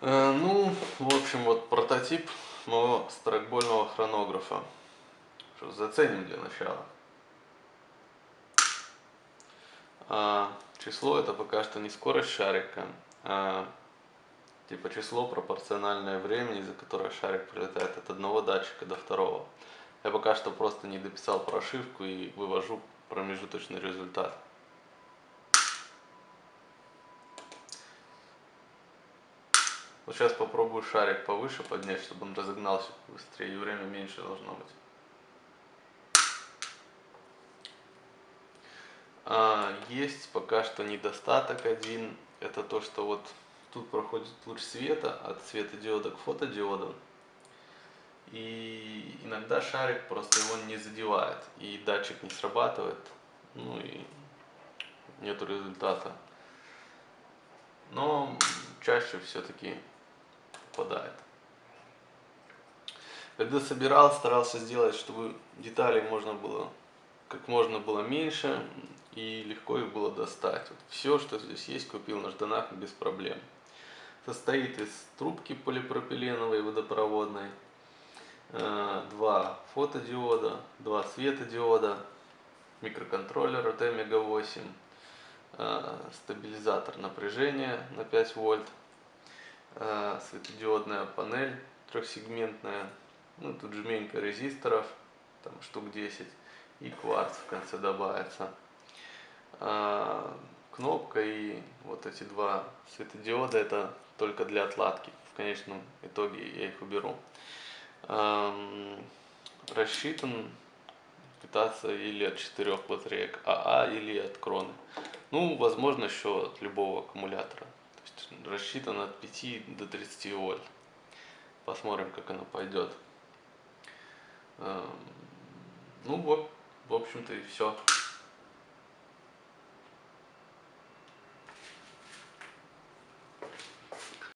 Э, ну, в общем, вот прототип моего страйкбольного хронографа. Что, заценим для начала. А, число это пока что не скорость шарика, а типа число пропорциональное времени, за которое шарик пролетает от одного датчика до второго. Я пока что просто не дописал прошивку и вывожу промежуточный результат. Вот сейчас попробую шарик повыше поднять, чтобы он разогнался быстрее, и время меньше должно быть. А, есть пока что недостаток один, это то, что вот тут проходит луч света от светодиода к фотодиоду. И иногда шарик просто его не задевает, и датчик не срабатывает, ну и нету результата. Но чаще все-таки попадает. Когда собирал, старался сделать, чтобы деталей можно было как можно было меньше и легко их было достать. Вот все, что здесь есть, купил на жданах без проблем. Состоит из трубки полипропиленовой водопроводной, э, два фотодиода, два светодиода, микроконтроллер от Омега 8, э, стабилизатор напряжения на 5 вольт, светодиодная панель трехсегментная, ну тут жменька резисторов, там штук 10 и кварц в конце добавится. Кнопка и вот эти два светодиода это только для отладки. В конечном итоге я их уберу рассчитан питаться или от четырех батареек АА или от кроны. Ну, возможно, еще от любого аккумулятора. То есть рассчитан от 5 до 30 вольт. Посмотрим, как оно пойдет. Ну вот, в общем-то и все.